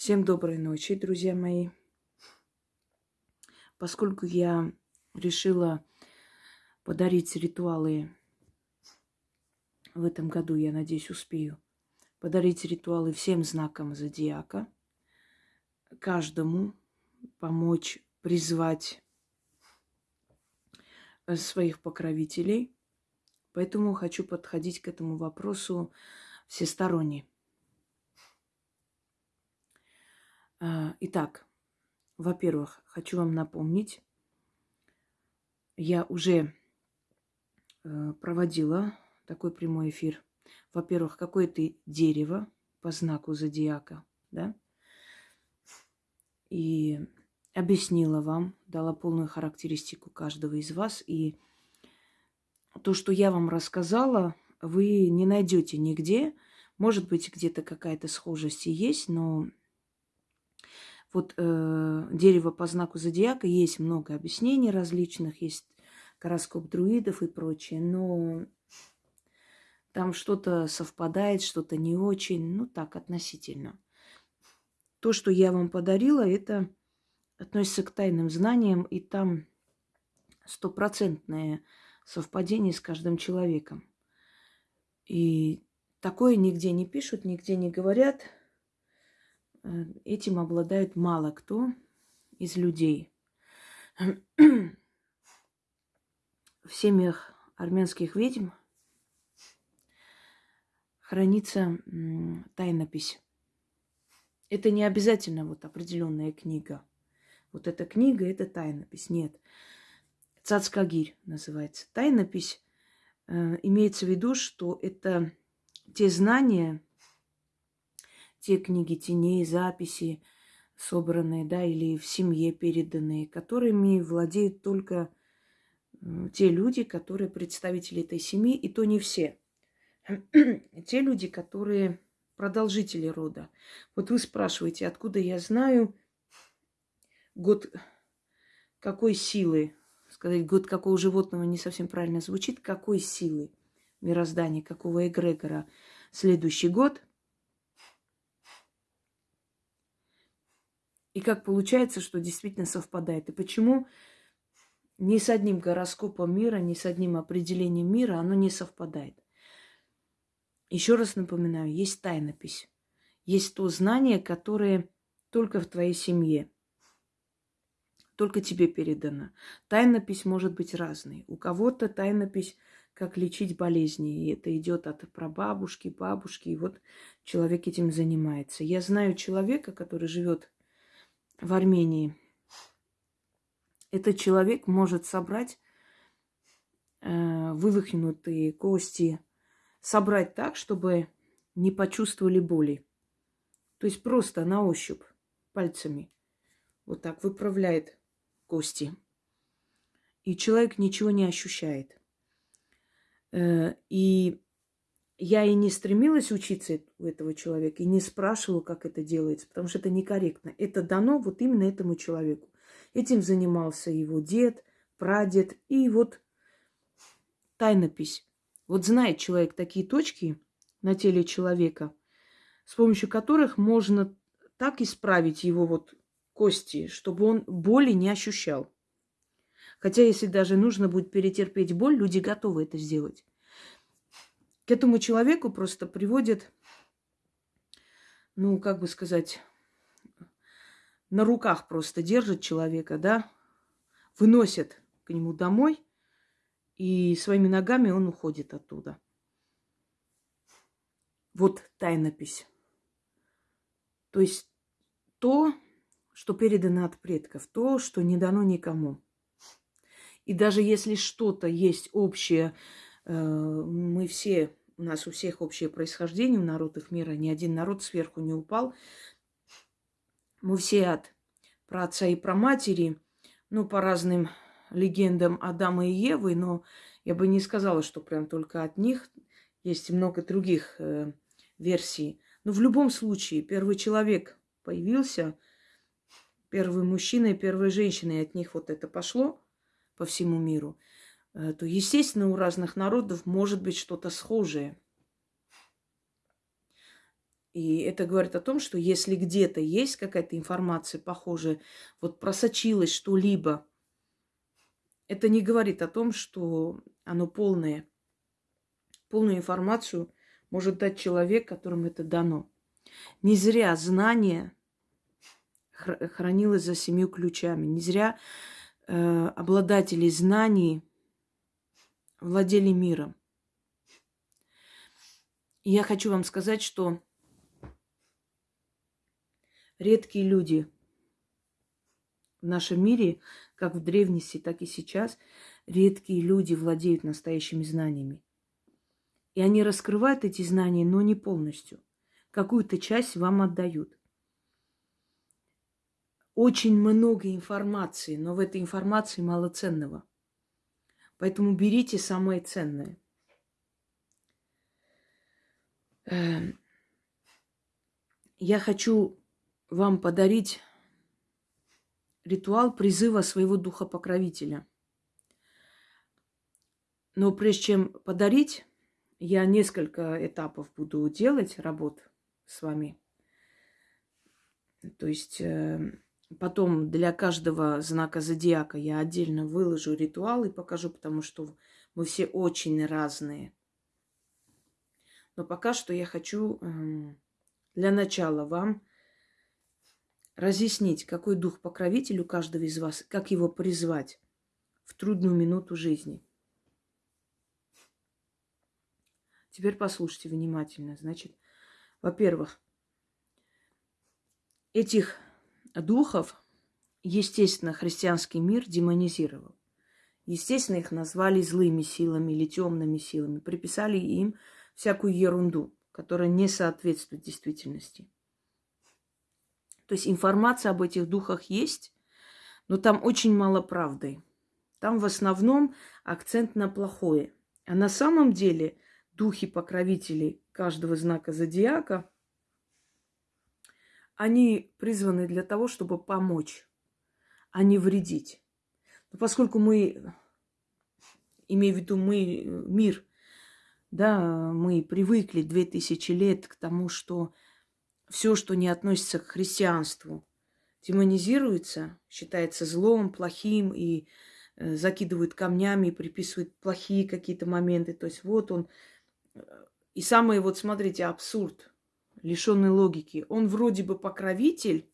Всем доброй ночи, друзья мои. Поскольку я решила подарить ритуалы в этом году, я надеюсь, успею, подарить ритуалы всем знакам зодиака, каждому помочь призвать своих покровителей. Поэтому хочу подходить к этому вопросу всесторонне. А, итак, во-первых, хочу вам напомнить, я уже э, проводила такой прямой эфир. Во-первых, какое то дерево по знаку зодиака, да? И объяснила вам, дала полную характеристику каждого из вас. И то, что я вам рассказала, вы не найдете нигде. Может быть, где-то какая-то схожесть и есть, но вот э, дерево по знаку зодиака есть много объяснений различных, есть гороскоп друидов и прочее, но там что-то совпадает, что-то не очень, ну так, относительно. То, что я вам подарила, это относится к тайным знаниям, и там стопроцентное совпадение с каждым человеком. И такое нигде не пишут, нигде не говорят – этим обладает мало кто из людей. В семьях армянских ведьм хранится тайнопись. Это не обязательно вот определенная книга. Вот эта книга – это тайнопись. Нет. Цацкагирь называется. Тайнопись э, имеется в виду, что это те знания, те книги теней, записи собранные, да, или в семье переданные, которыми владеют только те люди, которые представители этой семьи, и то не все. те люди, которые продолжители рода. Вот вы спрашиваете, откуда я знаю год какой силы, сказать, год какого животного не совсем правильно звучит, какой силы мироздания, какого эгрегора следующий год – И как получается, что действительно совпадает. И почему ни с одним гороскопом мира, ни с одним определением мира оно не совпадает. Еще раз напоминаю, есть тайнопись. Есть то знание, которое только в твоей семье. Только тебе передано. Тайнопись может быть разной. У кого-то тайнопись как лечить болезни. И это идет от прабабушки, бабушки. И вот человек этим занимается. Я знаю человека, который живет в Армении. Этот человек может собрать э, вывихнутые кости, собрать так, чтобы не почувствовали боли. То есть просто на ощупь пальцами вот так выправляет кости. И человек ничего не ощущает. Э, и я и не стремилась учиться у этого человека, и не спрашивала, как это делается, потому что это некорректно. Это дано вот именно этому человеку. Этим занимался его дед, прадед, и вот тайнопись. Вот знает человек такие точки на теле человека, с помощью которых можно так исправить его вот кости, чтобы он боли не ощущал. Хотя, если даже нужно будет перетерпеть боль, люди готовы это сделать к этому человеку просто приводят, ну, как бы сказать, на руках просто держат человека, да, выносят к нему домой, и своими ногами он уходит оттуда. Вот тайнопись. То есть то, что передано от предков, то, что не дано никому. И даже если что-то есть общее, э, мы все у нас у всех общее происхождение, у народов мира. Ни один народ сверху не упал. Мы все от праотца и праматери, ну, по разным легендам Адама и Евы, но я бы не сказала, что прям только от них. Есть много других э, версий. Но в любом случае, первый человек появился, первый мужчина и первая женщина, и от них вот это пошло по всему миру – то, естественно, у разных народов может быть что-то схожее. И это говорит о том, что если где-то есть какая-то информация похожая, вот просочилась что-либо, это не говорит о том, что оно полное. Полную информацию может дать человек, которому это дано. Не зря знание хранилось за семью ключами. Не зря э, обладатели знаний владели миром. И я хочу вам сказать, что редкие люди в нашем мире, как в древности, так и сейчас, редкие люди владеют настоящими знаниями. И они раскрывают эти знания, но не полностью. Какую-то часть вам отдают. Очень много информации, но в этой информации мало ценного. Поэтому берите самое ценное. Эм, я хочу вам подарить ритуал призыва своего духа покровителя. Но прежде чем подарить, я несколько этапов буду делать работ с вами. То есть э, потом для каждого знака зодиака я отдельно выложу ритуал и покажу, потому что мы все очень разные. Но пока что я хочу э, для начала вам разъяснить, какой дух покровитель у каждого из вас, как его призвать в трудную минуту жизни. Теперь послушайте внимательно. Значит, во-первых, этих духов, естественно, христианский мир демонизировал. Естественно, их назвали злыми силами или темными силами, приписали им всякую ерунду, которая не соответствует действительности. То есть информация об этих духах есть, но там очень мало правды. Там в основном акцент на плохое. А на самом деле духи-покровители каждого знака зодиака, они призваны для того, чтобы помочь, а не вредить. Но поскольку мы, имею в виду мы, мир, да, мы привыкли две тысячи лет к тому, что все, что не относится к христианству, демонизируется, считается злом, плохим и э, закидывают камнями приписывают плохие какие-то моменты. То есть вот он. Э, и самый вот, смотрите, абсурд, лишенный логики. Он вроде бы покровитель,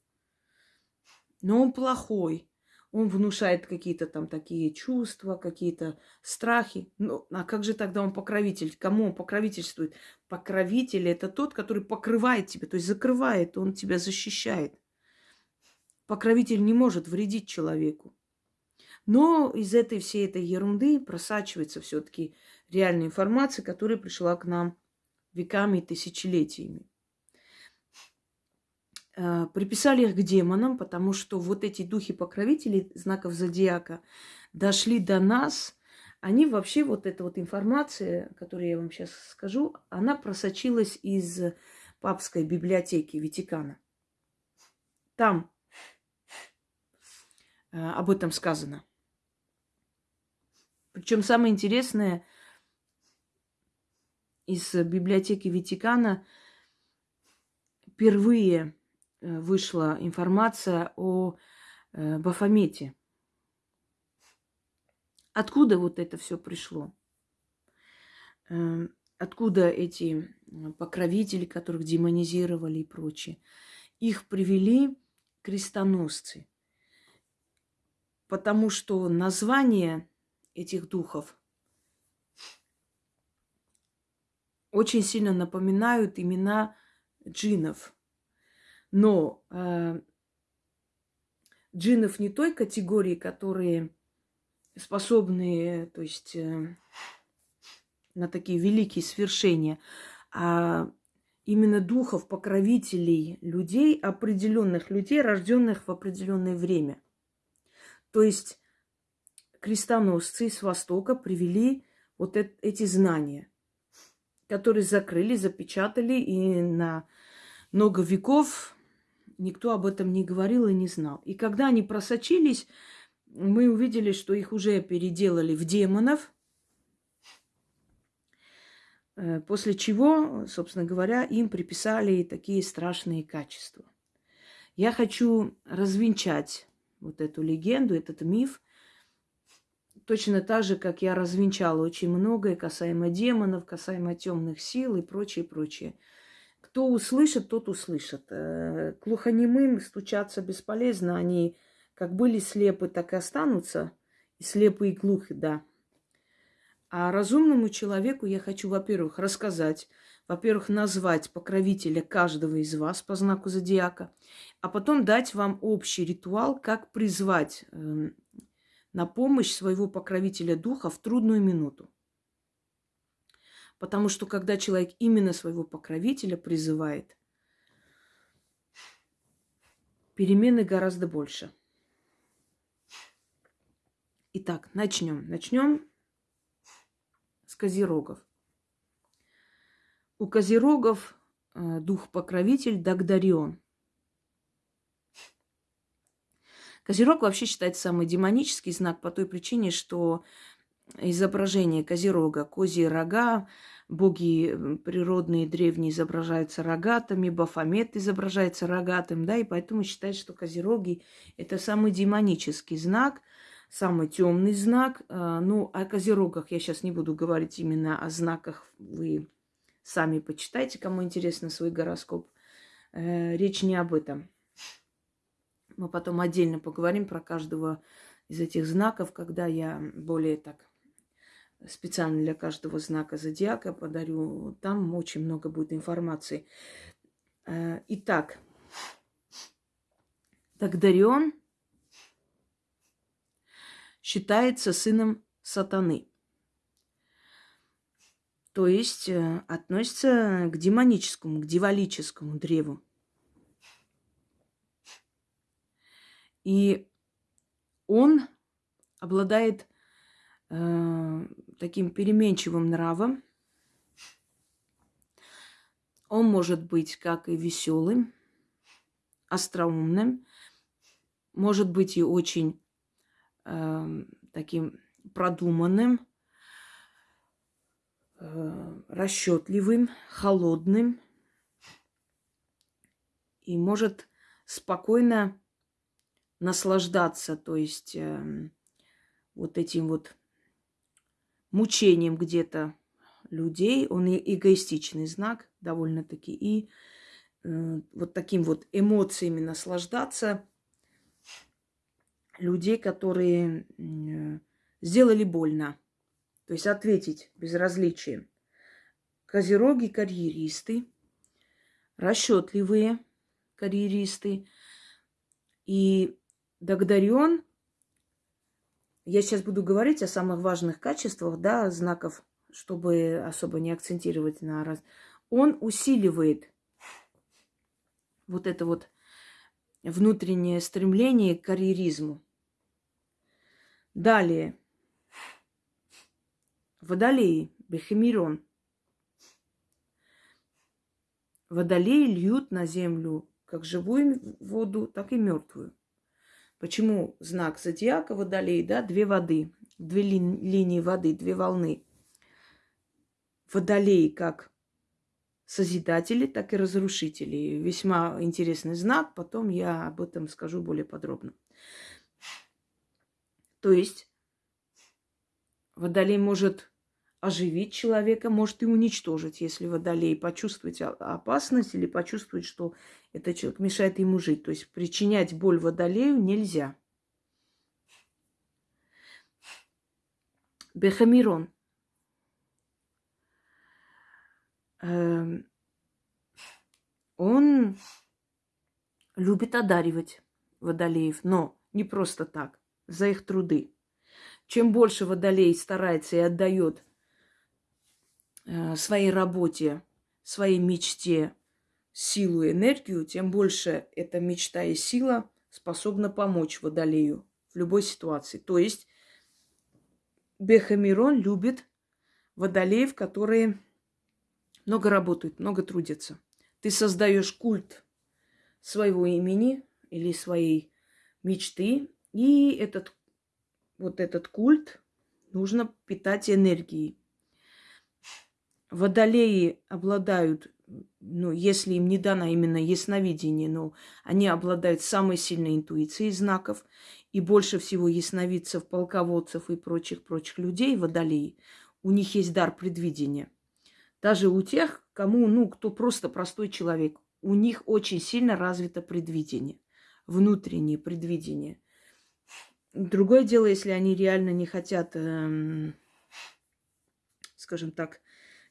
но он плохой он внушает какие-то там такие чувства, какие-то страхи. Ну, а как же тогда он покровитель? Кому он покровительствует? Покровитель – это тот, который покрывает тебя, то есть закрывает, он тебя защищает. Покровитель не может вредить человеку. Но из этой всей этой ерунды просачивается все-таки реальная информация, которая пришла к нам веками и тысячелетиями. Э, приписали их к демонам, потому что вот эти духи-покровители знаков зодиака дошли до нас. Они вообще, вот эта вот информация, которую я вам сейчас скажу, она просочилась из папской библиотеки Ватикана. Там э, об этом сказано. Причем самое интересное, из библиотеки Ватикана впервые вышла информация о э, Бафомете. Откуда вот это все пришло? Эм, откуда эти покровители, которых демонизировали и прочее? Их привели крестоносцы. Потому что название этих духов очень сильно напоминают имена джинов – но э, джиннов не той категории, которые способны, то есть э, на такие великие свершения, а именно духов, покровителей людей, определенных людей, рожденных в определенное время. То есть крестоносцы с Востока привели вот эти знания, которые закрыли, запечатали и на много веков никто об этом не говорил и не знал. И когда они просочились, мы увидели, что их уже переделали в демонов. Э, после чего, собственно говоря, им приписали такие страшные качества. Я хочу развенчать вот эту легенду, этот миф, точно так же, как я развенчала очень многое касаемо демонов, касаемо темных сил и прочее, прочее. Кто услышит, тот услышит. Э, глухонемым стучаться бесполезно. Они как были слепы, так и останутся. И слепы, и глухи, да. А разумному человеку я хочу, во-первых, рассказать, во-первых, назвать покровителя каждого из вас по знаку зодиака, а потом дать вам общий ритуал, как призвать э, на помощь своего покровителя духа в трудную минуту. Потому что когда человек именно своего покровителя призывает, перемены гораздо больше. Итак, начнем. Начнем с козерогов. У козерогов э, дух-покровитель Дагдарион. Козерог вообще считается самый демонический знак по той причине, что изображение козерога, козьи рога, боги природные древние изображаются рогатыми, Бафомет изображается рогатым, да, и поэтому считают, что козероги – это самый демонический знак, самый темный знак. А, ну, о козерогах я сейчас не буду говорить именно о знаках, вы сами почитайте, кому интересно свой гороскоп. Э, речь не об этом. Мы потом отдельно поговорим про каждого из этих знаков, когда я более так специально для каждого знака зодиака подарю. Там очень много будет информации. Э, итак, Дагдарион считается сыном сатаны. То есть э, относится к демоническому, к дьяволическому древу. И он обладает э, таким переменчивым нравом. Он может быть как и веселым, остроумным, может быть и очень э, таким продуманным, э, расчетливым, холодным и может спокойно наслаждаться, то есть э, вот этим вот мучением где-то людей. Он эгоистичный знак довольно-таки. И э, вот таким вот эмоциями наслаждаться людей, которые э, сделали больно. То есть ответить безразличием. Козероги карьеристы, расчетливые карьеристы. И Дагдарен, я сейчас буду говорить о самых важных качествах, да, знаков, чтобы особо не акцентировать на раз. Он усиливает вот это вот внутреннее стремление к карьеризму. Далее. Водолеи, Бехемирон. Водолеи льют на землю как живую воду, так и мертвую. Почему знак зодиака водолей, да, две воды, две ли, линии воды, две волны. Водолей как созидатели, так и разрушители. Весьма интересный знак, потом я об этом скажу более подробно. То есть водолей может оживить человека, может и уничтожить, если водолей почувствует опасность или почувствует, что этот человек мешает ему жить. То есть причинять боль водолею нельзя. Бехамирон. Эм, он любит одаривать водолеев, но не просто так, за их труды. Чем больше водолей старается и отдает своей работе, своей мечте силу и энергию, тем больше эта мечта и сила способна помочь водолею в любой ситуации. То есть Бехамирон любит водолеев, которые много работают, много трудятся. Ты создаешь культ своего имени или своей мечты, и этот вот этот культ нужно питать энергией. Водолеи обладают, ну, если им не дано именно ясновидение, но они обладают самой сильной интуицией знаков, и больше всего ясновидцев, полководцев и прочих-прочих людей, водолеи, у них есть дар предвидения. Даже у тех, кому, ну, кто просто простой человек, у них очень сильно развито предвидение, внутреннее предвидение. Другое дело, если они реально не хотят, эм, скажем так,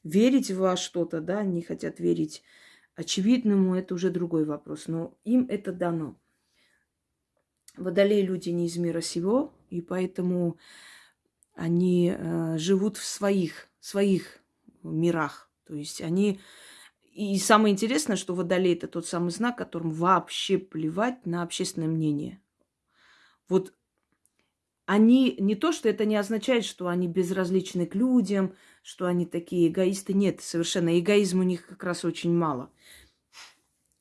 верить во что-то, да, не хотят верить очевидному, это уже другой вопрос. Но им это дано. Водолеи люди не из мира сего, и поэтому они э, живут в своих, своих мирах. То есть они... И самое интересное, что водолей это тот самый знак, которым вообще плевать на общественное мнение. Вот они не то, что это не означает, что они безразличны к людям, что они такие эгоисты. Нет, совершенно. Эгоизма у них как раз очень мало.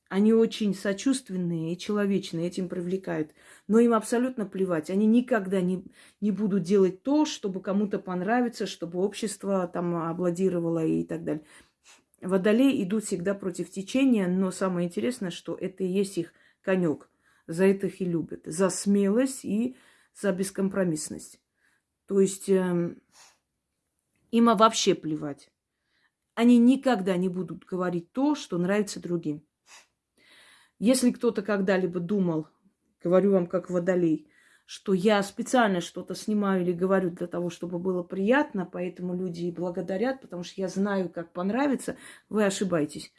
Они очень сочувственные и человечные, этим привлекают. Но им абсолютно плевать. Они никогда не, не будут делать то, чтобы кому-то понравиться, чтобы общество там аплодировало и так далее. Водолеи идут всегда против течения, но самое интересное, что это и есть их конек. За это их и любят. За смелость и за бескомпромиссность. То есть э, им вообще плевать. Они никогда не будут говорить то, что нравится другим. Если кто-то когда-либо думал, говорю вам как водолей, что я специально что-то снимаю или говорю для того, чтобы было приятно, поэтому люди благодарят, потому что я знаю, как понравится, вы ошибаетесь.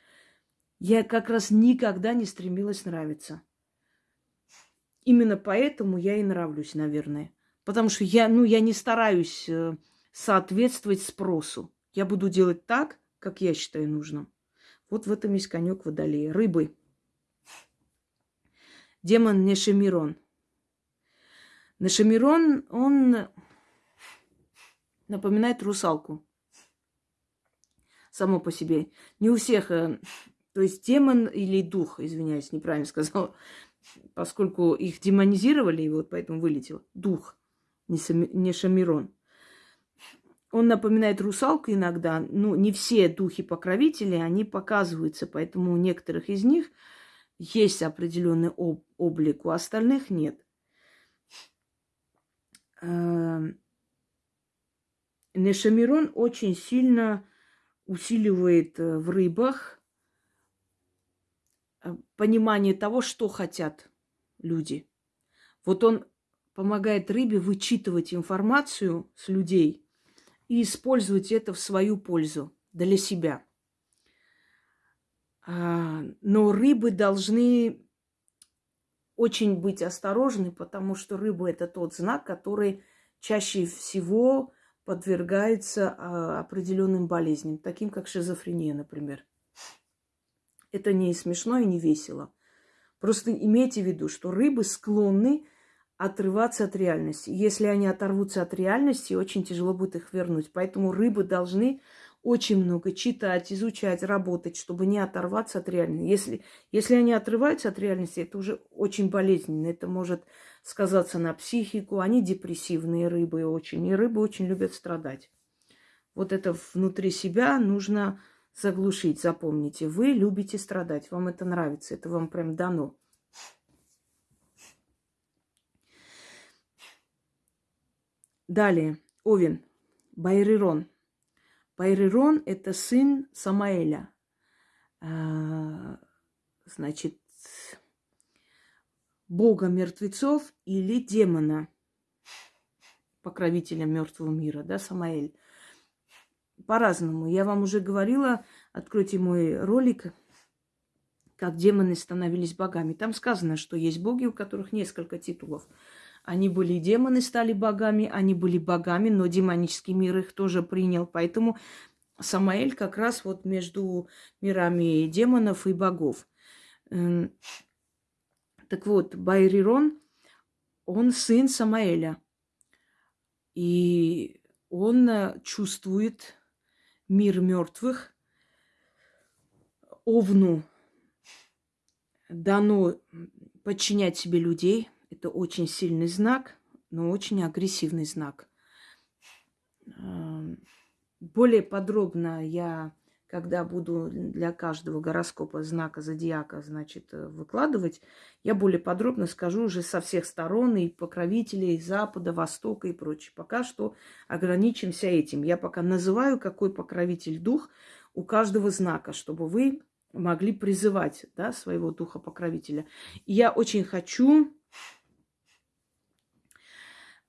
Я как раз никогда не стремилась нравиться. Именно поэтому я и нравлюсь, наверное. Потому что я, ну, я не стараюсь э, соответствовать спросу. Я буду делать так, как я считаю нужным. Вот в этом есть конек водолея. Рыбы. Демон Нешемирон. Нешемирон, он напоминает русалку. Само по себе. Не у всех, э, то есть демон или дух, извиняюсь, неправильно сказала, поскольку их демонизировали, и вот поэтому вылетел дух, не Шамирон. Он напоминает русалку иногда. Ну, не все духи-покровители, они показываются, поэтому у некоторых из них есть определенный об- облик, у остальных нет. Эм, Нешамирон очень сильно усиливает э, в рыбах понимание того, что хотят люди. Вот он помогает рыбе вычитывать информацию с людей и использовать это в свою пользу, для себя. А, но рыбы должны очень быть осторожны, потому что рыба это тот знак, который чаще всего подвергается а, определенным болезням, таким как шизофрения, например. Это не смешно и не весело. Просто имейте в виду, что рыбы склонны отрываться от реальности. Если они оторвутся от реальности, очень тяжело будет их вернуть. Поэтому рыбы должны очень много читать, изучать, работать, чтобы не оторваться от реальности. Если, если они отрываются от реальности, это уже очень болезненно. Это может сказаться на психику. Они депрессивные рыбы очень. И рыбы очень любят страдать. Вот это внутри себя нужно заглушить. Запомните, вы любите страдать, вам это нравится, это вам прям дано. Далее, Овен, Байрирон. Байрирон – это сын Самаэля. А, значит, бога мертвецов или демона, покровителя мертвого мира, да, Самаэль по-разному. Я вам уже говорила, откройте мой ролик, как демоны становились богами. Там сказано, что есть боги, у которых несколько титулов. Они были демоны, стали богами, они были богами, но демонический мир их тоже принял. Поэтому Самаэль как раз вот между мирами демонов и богов. Эм, так вот, Байрирон, он сын Самаэля. И он э, чувствует мир мертвых. Овну дано подчинять себе людей. Это очень сильный знак, но очень агрессивный знак. более подробно я, когда буду для каждого гороскопа знака зодиака, значит, э, выкладывать, я более подробно скажу уже со всех сторон, и покровителей Запада, Востока и прочее. Пока что ограничимся этим. Я пока называю, какой покровитель дух у каждого знака, чтобы вы могли призывать да, своего духа покровителя. И я очень хочу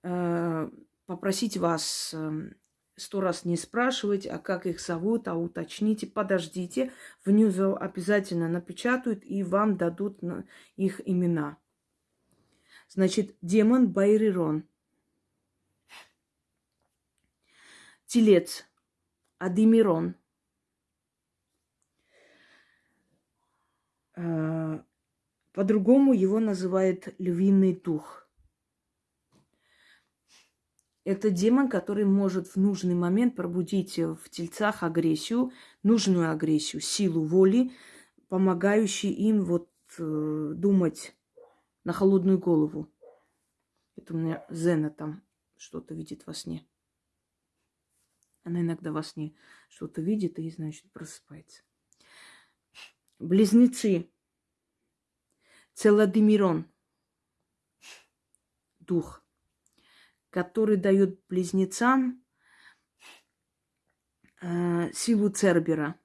э, попросить вас э, сто раз не спрашивать, а как их зовут, а уточните, подождите. Внизу обязательно напечатают и вам дадут их имена. Значит, демон Байрирон. Телец Адимирон. Э, по-другому его называют львиный дух. Это демон, который может в нужный момент пробудить в тельцах агрессию, нужную агрессию, силу воли, помогающую им вот э, думать на холодную голову. Это у меня Зена там что-то видит во сне. Она иногда во сне что-то видит и, значит, просыпается близнецы, Целодемирон, дух, который дает близнецам э, силу Цербера.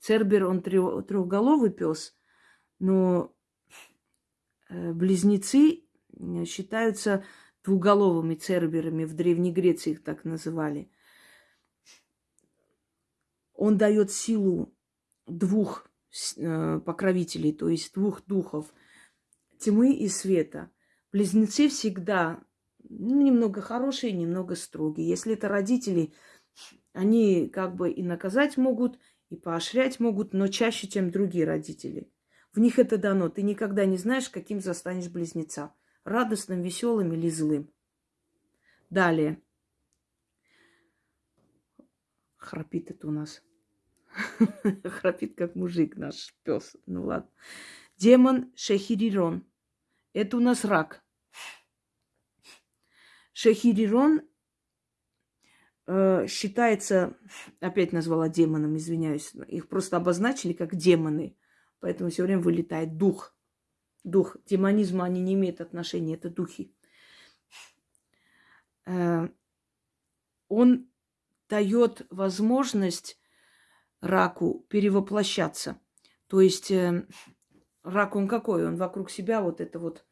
Цербер, он трехголовый пес, но э, близнецы считаются двуголовыми церберами. В Древней Греции их так называли. Он дает силу двух э, покровителей, то есть двух духов тьмы и света. Близнецы всегда ну, немного хорошие, немного строгие. Если это родители, они как бы и наказать могут, и поощрять могут, но чаще, чем другие родители. В них это дано. Ты никогда не знаешь, каким застанешь близнеца. Радостным, веселым или злым. Далее. Храпит это у нас. Храпит, как мужик наш пес. Ну ладно. Демон Шехирирон. Это у нас рак. Шехирирон э, считается, опять назвала демоном, извиняюсь, их просто обозначили как демоны, поэтому все время вылетает дух. Дух. Демонизму они не имеют отношения, это духи. Э, он дает возможность раку перевоплощаться. То есть э, рак он какой? Он вокруг себя вот это вот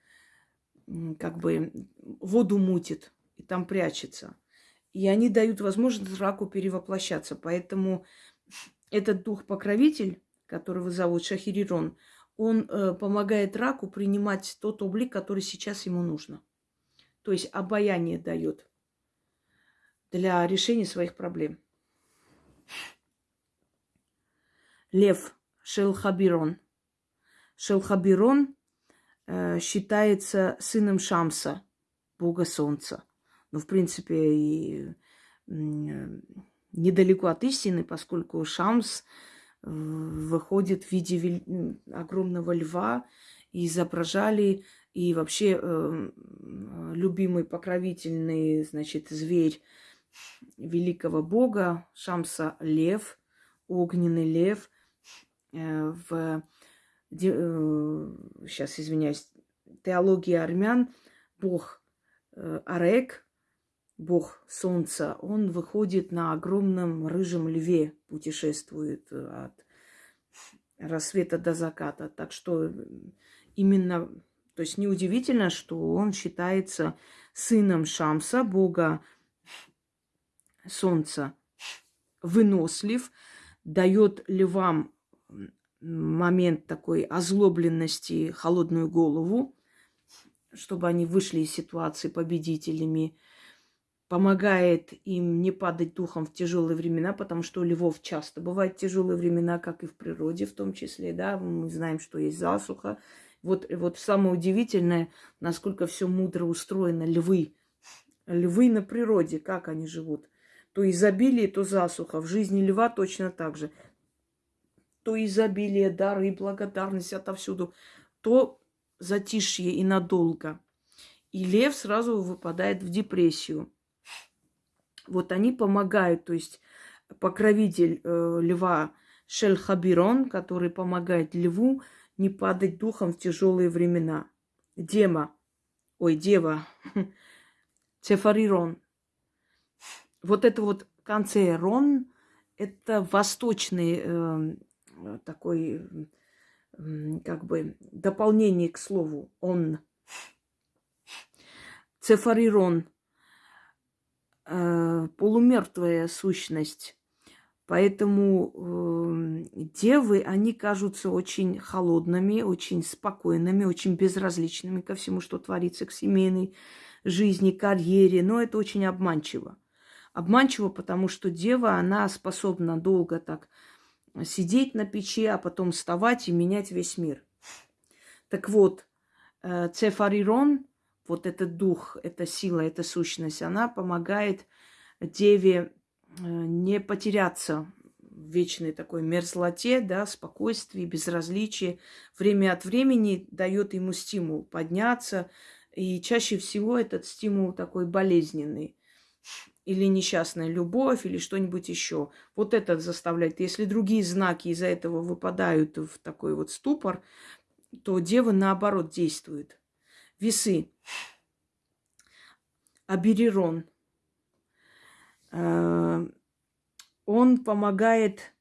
как бы воду мутит и там прячется. И они дают возможность раку перевоплощаться. Поэтому этот дух-покровитель, которого зовут Шахирирон, он э, помогает раку принимать тот облик, который сейчас ему нужно. То есть обаяние дает для решения своих проблем. Лев Шелхабирон. Шелхабирон считается сыном Шамса, бога солнца. Ну, в принципе, и э, недалеко от истины, поскольку Шамс э, выходит в виде огромного льва, и изображали, и вообще э, любимый покровительный, значит, зверь великого бога Шамса лев, огненный лев – Э, в сейчас, э, извиняюсь, теологии армян бог э, Арек, бог солнца, он выходит на огромном рыжем льве, путешествует от рассвета до заката. Так что именно, то есть неудивительно, что он считается сыном Шамса, бога солнца, вынослив, дает львам момент такой озлобленности, холодную голову, чтобы они вышли из ситуации победителями, помогает им не падать духом в тяжелые времена, потому что у львов часто бывают тяжелые времена, как и в природе в том числе, да, мы знаем, что есть засуха. Вот, вот самое удивительное, насколько все мудро устроено, львы. Львы на природе, как они живут. То изобилие, то засуха. В жизни льва точно так же то изобилие, дары и благодарность отовсюду, то затишье и надолго. И лев сразу выпадает в депрессию. Вот они помогают, то есть покровитель э, льва Шельхабирон, который помогает льву не падать духом в тяжелые времена. Дема, ой, дева, Цефарирон. Вот это вот в конце рон, это восточный э, такой, э, как бы, дополнение к слову он. Цефарирон, э, полумертвая сущность. Поэтому э, девы, они кажутся очень холодными, очень спокойными, очень безразличными ко всему, что творится, к семейной жизни, карьере. Но это очень обманчиво. Обманчиво, потому что дева, она способна долго так сидеть на печи, а потом вставать и менять весь мир. Так вот, э, Цефарирон вот этот дух, эта сила, эта сущность, она помогает деве э, не потеряться в вечной такой мерзлоте, да, спокойствии, безразличии. Время от времени дает ему стимул подняться, и чаще всего этот стимул такой болезненный или несчастная любовь, или что-нибудь еще. Вот это заставляет. Если другие знаки из-за этого выпадают в такой вот ступор, то дева наоборот действует. Весы. Аберирон. Э, он помогает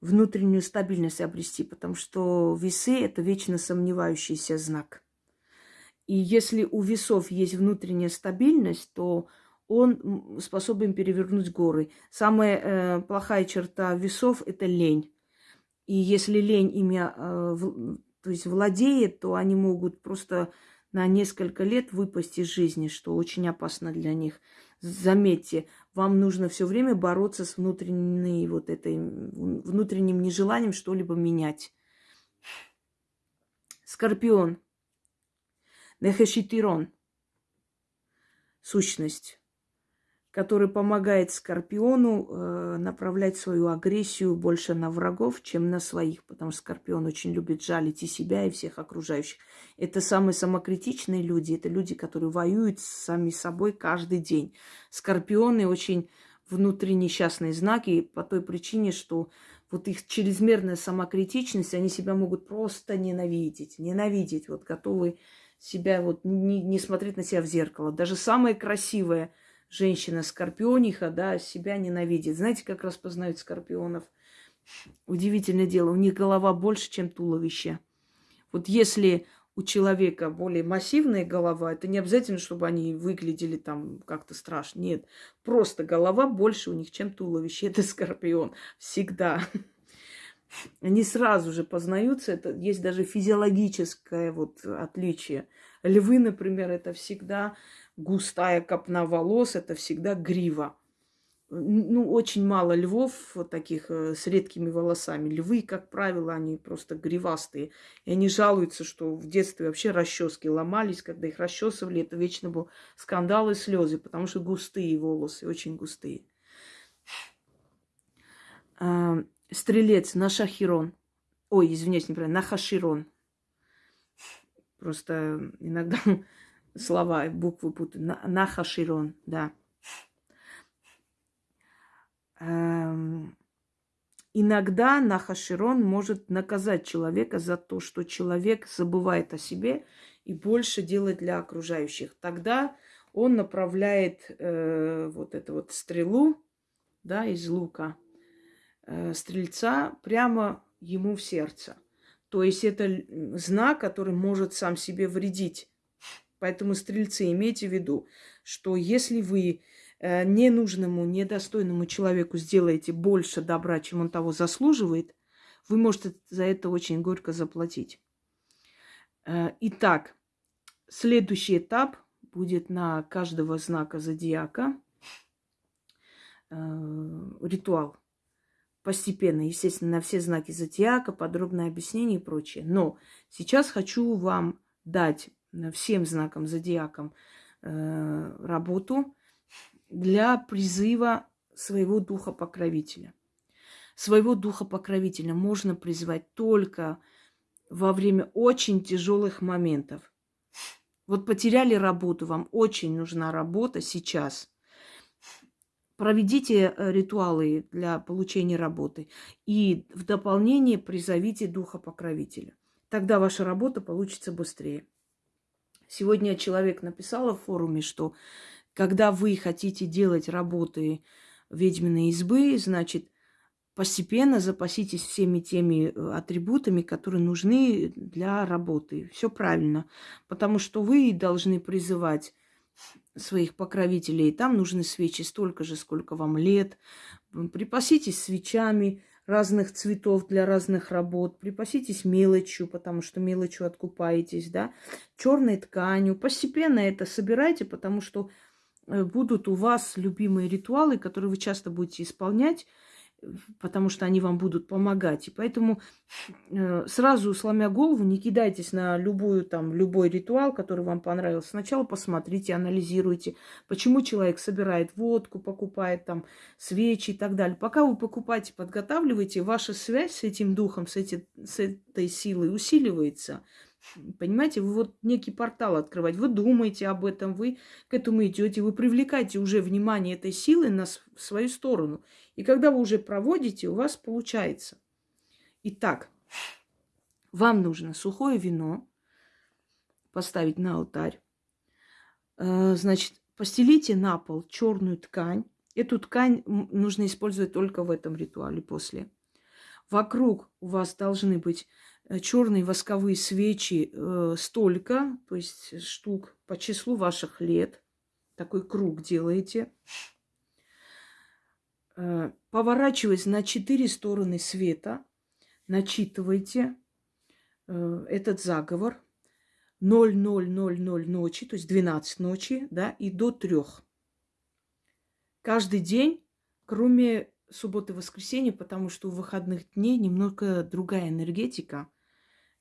внутреннюю стабильность обрести, потому что весы – это вечно сомневающийся знак. И если у весов есть внутренняя стабильность, то он способен перевернуть горы. Самая э, плохая черта весов – это лень. И если лень ими э, то есть владеет, то они могут просто на несколько лет выпасть из жизни, что очень опасно для них. Заметьте, вам нужно все время бороться с внутренней вот этой, внутренним нежеланием что-либо менять. Скорпион. Нехешитирон. Сущность который помогает Скорпиону э, направлять свою агрессию больше на врагов, чем на своих, потому что Скорпион очень любит жалить и себя, и всех окружающих. Это самые самокритичные люди, это люди, которые воюют с сами собой каждый день. Скорпионы очень внутренне несчастные знаки по той причине, что вот их чрезмерная самокритичность, они себя могут просто ненавидеть, ненавидеть, вот готовы себя вот не, не смотреть на себя в зеркало. Даже самое красивое – женщина-скорпиониха, да, себя ненавидит. Знаете, как распознают скорпионов? Удивительное дело, у них голова больше, чем туловище. Вот если у человека более массивная голова, это не обязательно, чтобы они выглядели там как-то страшно. Нет, просто голова больше у них, чем туловище. Это скорпион. Всегда. Они сразу же познаются. Это есть даже физиологическое вот отличие. Львы, например, это всегда густая копна волос, это всегда грива. Ну, очень мало львов таких э, с редкими волосами. Львы, как правило, они просто гривастые. И они жалуются, что в детстве вообще расчески ломались, когда их расчесывали. Это вечно был скандал и слезы, потому что густые волосы, очень густые. А, стрелец Нашахирон. Ой, извиняюсь, неправильно, Нахаширон. Просто иногда слова, буквы путаю. Нахаширон, да. Эм, иногда Нахаширон может наказать человека за то, что человек забывает о себе и больше делает для окружающих. Тогда он направляет э, вот эту вот стрелу, да, из лука э, стрельца прямо ему в сердце. То есть это знак, который может сам себе вредить. Поэтому, стрельцы, имейте в виду, что если вы э, ненужному, недостойному человеку сделаете больше добра, чем он того заслуживает, вы можете за это очень горько заплатить. Э, итак, следующий этап будет на каждого знака зодиака э, ритуал. Постепенно, естественно, на все знаки зодиака, подробное объяснение и прочее. Но сейчас хочу вам дать всем знакам зодиакам э, работу для призыва своего духа покровителя. Своего духа покровителя можно призвать только во время очень тяжелых моментов. Вот потеряли работу, вам очень нужна работа сейчас. проведите э, ритуалы для получения работы и в дополнение призовите духа покровителя. Тогда ваша работа получится быстрее. Сегодня человек написал в форуме, что когда вы хотите делать работы ведьминой избы, значит, постепенно запаситесь всеми теми э, атрибутами, которые нужны для работы. Все правильно. Потому что вы должны призывать своих покровителей. Там нужны свечи столько же, сколько вам лет. Припаситесь свечами разных цветов для разных работ. Припаситесь мелочью, потому что мелочью откупаетесь, да. Черной тканью. Постепенно это собирайте, потому что э, будут у вас любимые ритуалы, которые вы часто будете исполнять потому что они вам будут помогать. И поэтому э, сразу, сломя голову, не кидайтесь на любую, там, любой ритуал, который вам понравился. Сначала посмотрите, анализируйте, почему человек собирает водку, покупает там свечи и так далее. Пока вы покупаете, подготавливаете, ваша связь с этим духом, с, эти, с этой силой усиливается. Понимаете, вы вот некий портал открывать, вы думаете об этом, вы к этому идете, вы привлекаете уже внимание этой силы на свою сторону. И когда вы уже проводите, у вас получается. Итак, вам нужно сухое вино поставить на алтарь. Э, значит, постелите на пол черную ткань. Эту ткань нужно использовать только в этом ритуале после. Вокруг у вас должны быть черные восковые свечи э, столько, то есть штук по числу ваших лет. Такой круг делаете. Э, поворачиваясь на четыре стороны света, начитывайте э, этот заговор 0000 ночи, то есть 12 ночи, да, и до трех. Каждый день, кроме субботы и воскресенья, потому что у выходных дней немного другая энергетика –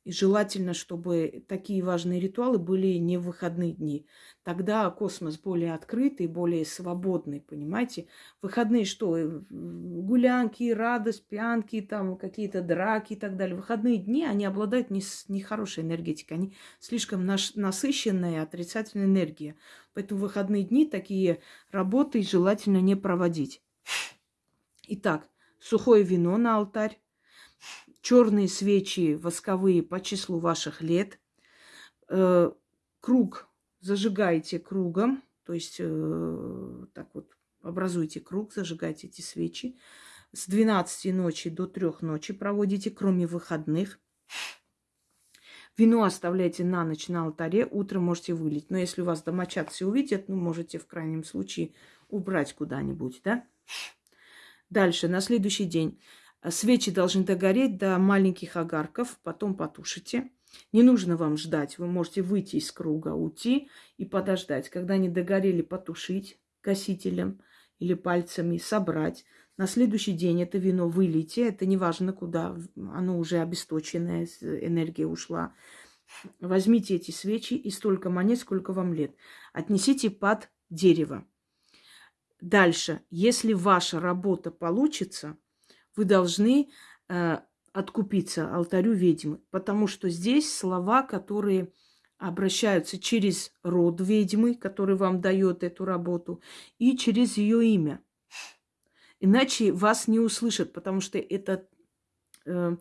и желательно, чтобы такие важные ритуалы были не в выходные дни. Тогда космос более открытый, более свободный, понимаете? Выходные что? Э, гулянки, радость, пьянки, там какие-то драки и так далее. Выходные дни, они обладают нехорошей не энергетикой. Они слишком наш, насыщенная отрицательная энергия. Поэтому выходные дни такие работы желательно не проводить. Итак, сухое вино на алтарь, черные свечи восковые по числу ваших лет. Э, круг зажигайте кругом, то есть э, так вот образуйте круг, зажигайте эти свечи. С 12 ночи до 3 ночи проводите, кроме выходных. Вино оставляйте на ночь на алтаре, утром можете вылить. Но если у вас домочадцы увидят, ну, можете в крайнем случае убрать куда-нибудь, да? Дальше, на следующий день Свечи должны догореть до маленьких огарков, потом потушите. Не нужно вам ждать, вы можете выйти из круга, уйти и подождать. Когда они догорели, потушить гасителем или пальцами, собрать. На следующий день это вино вылейте, это не важно куда, оно уже обесточенное, энергия ушла. Возьмите эти свечи и столько монет, сколько вам лет. Отнесите под дерево. Дальше, если ваша работа получится, вы должны э, откупиться алтарю ведьмы, потому что здесь слова, которые обращаются через род ведьмы, который вам дает эту работу, и через ее имя. Иначе вас не услышат, потому что это, э,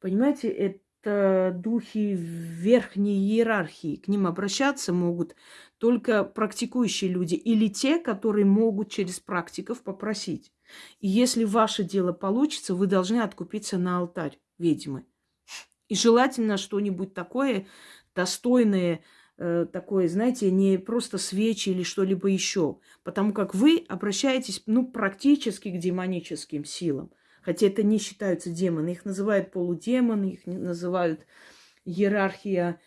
понимаете, это духи верхней иерархии. К ним обращаться могут только практикующие люди или те, которые могут через практиков попросить. И если ваше дело получится, вы должны откупиться на алтарь ведьмы. И желательно что-нибудь такое достойное, э, такое, знаете, не просто свечи или что-либо еще. Потому как вы обращаетесь, ну, практически к демоническим силам. Хотя это не считаются демоны. Их называют полудемоны, их называют иерархия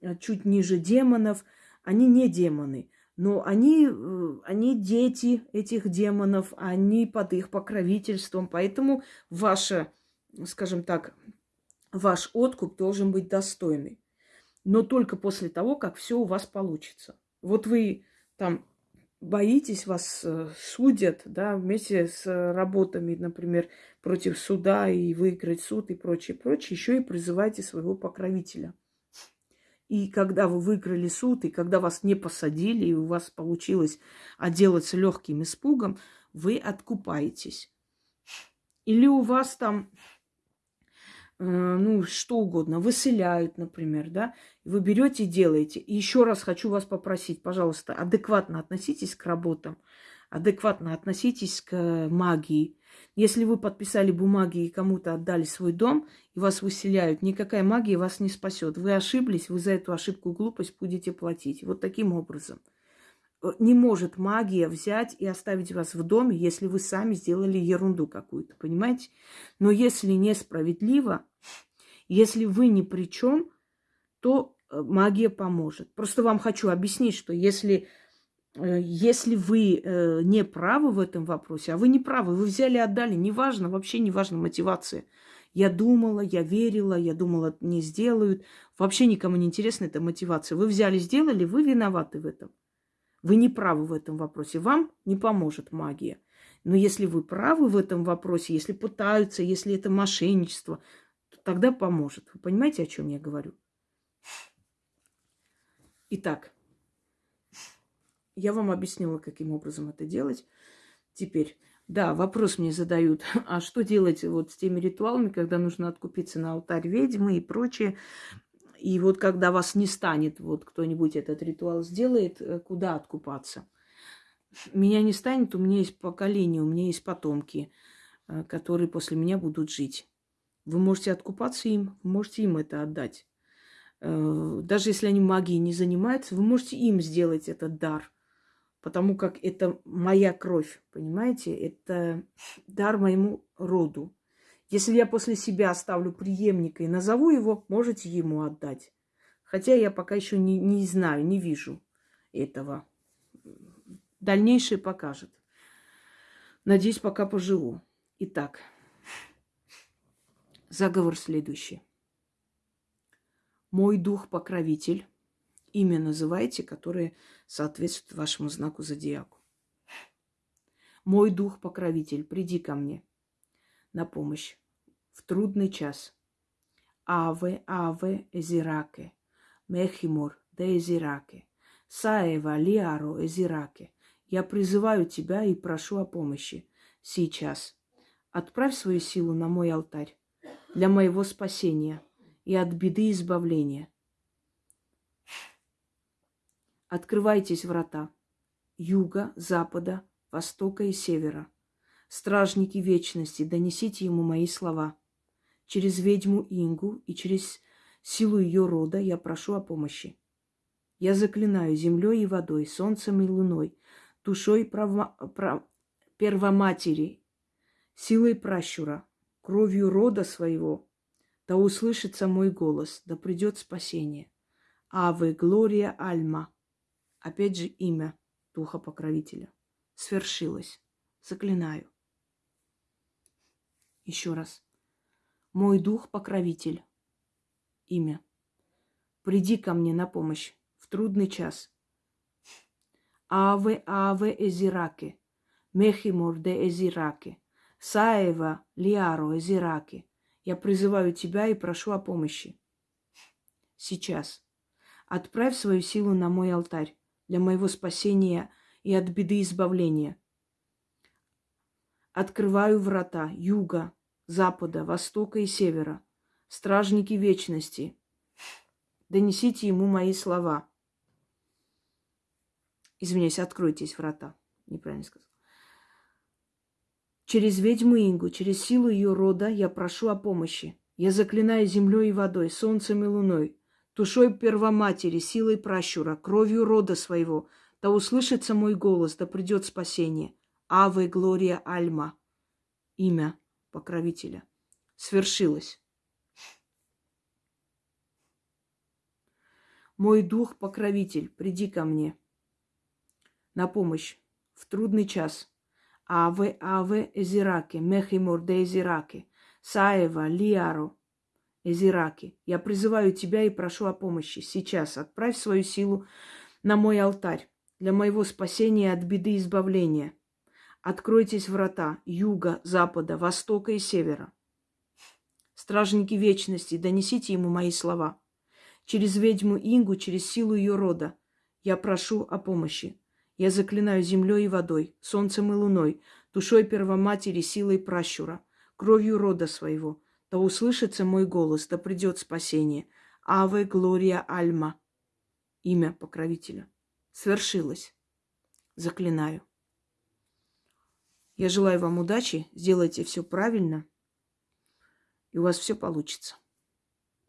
э, чуть ниже демонов. Они не демоны но они, э, они дети этих демонов, они под их покровительством, поэтому ваша, скажем так, ваш откуп должен быть достойный. Но только после того, как все у вас получится. Вот вы там боитесь, вас э, судят, да, вместе с работами, например, против суда и выиграть суд и прочее, прочее, еще и призывайте своего покровителя. И когда вы выиграли суд, и когда вас не посадили, и у вас получилось отделаться легким испугом, вы откупаетесь. Или у вас там, э, ну, что угодно, выселяют, например, да, вы берете и делаете. И еще раз хочу вас попросить, пожалуйста, адекватно относитесь к работам, адекватно относитесь к магии. Если вы подписали бумаги и кому-то отдали свой дом, и вас выселяют, никакая магия вас не спасет. Вы ошиблись, вы за эту ошибку и глупость будете платить. Вот таким образом. Э, не может магия взять и оставить вас в доме, если вы сами сделали ерунду какую-то, понимаете? Но если несправедливо, если вы ни при чем, то э, магия поможет. Просто вам хочу объяснить, что если, если вы не правы в этом вопросе, а вы не правы, вы взяли, отдали, неважно, вообще неважно мотивация. Я думала, я верила, я думала, не сделают. Вообще никому не интересна эта мотивация. Вы взяли, сделали, вы виноваты в этом. Вы не правы в этом вопросе. Вам не поможет магия. Но если вы правы в этом вопросе, если пытаются, если это мошенничество, то тогда поможет. Вы понимаете, о чем я говорю? Итак, я вам объяснила, каким образом это делать. Теперь, да, вопрос мне задают, а что делать вот с теми ритуалами, когда нужно откупиться на алтарь ведьмы и прочее. И вот когда вас не станет, вот кто-нибудь этот ритуал сделает, э, куда откупаться? Меня не станет, у меня есть поколение, у меня есть потомки, э, которые после меня будут жить. Вы можете откупаться им, можете им это отдать. Э, даже если они магией не занимаются, вы можете им сделать этот дар. Потому как это моя кровь, понимаете? Это дар моему роду. Если я после себя оставлю преемника и назову его, можете ему отдать. Хотя я пока еще не, не знаю, не вижу этого. Дальнейшее покажет. Надеюсь, пока поживу. Итак, заговор следующий. Мой дух-покровитель, имя называйте, которое соответствует вашему знаку зодиаку. Мой дух-покровитель, приди ко мне на помощь в трудный час. Аве, аве, эзираке, мехимур, де эзираке, саева, лиаро, эзираке. Я призываю тебя и прошу о помощи. Сейчас. Отправь свою силу на мой алтарь для моего спасения и от беды избавления. Открывайтесь врата юга, запада, востока и севера. Стражники вечности, донесите ему мои слова – через ведьму Ингу и через силу ее рода я прошу о помощи. Я заклинаю землей и водой, солнцем и луной, душой право, прав, первоматери, силой пращура, кровью рода своего, да услышится мой голос, да придет спасение. Аве, Глория, Альма. Опять же имя Духа Покровителя. Свершилось. Заклинаю. Еще раз. Мой дух-покровитель. Имя. Приди ко мне на помощь в трудный час. Аве, аве, эзираке. Мехимур де эзираке. Саева, лиаро, эзираке. Я призываю тебя и прошу о помощи. Сейчас. Отправь свою силу на мой алтарь для моего спасения и от беды избавления. Открываю врата юга, запада, востока и севера, стражники вечности, донесите ему мои слова. Извиняюсь, откройтесь врата. Неправильно сказал. Через ведьму Ингу, через силу ее рода я прошу о помощи. Я заклинаю землей и водой, солнцем и луной, душой первоматери, силой пращура, кровью рода своего. Да услышится мой голос, да придет спасение. Аве Глория Альма. Имя покровителя. Свершилось. Мой дух покровитель, приди ко мне на помощь в трудный час. Аве, аве, эзираке, мехимур де эзираке, саева, лиаро, эзираке. Я призываю тебя и прошу о помощи. Сейчас отправь свою силу на мой алтарь для моего спасения от беды и избавления – Откройтесь врата юга, запада, востока и севера. Стражники вечности, донесите ему мои слова. Через ведьму Ингу, через силу ее рода. Я прошу о помощи. Я заклинаю землей и водой, солнцем и луной, душой первоматери, силой пращура, кровью рода своего. Да услышится мой голос, да придет спасение. Аве Глория Альма. Имя покровителя. Свершилось. Заклинаю. Я желаю вам удачи, сделайте все правильно, и у вас все получится.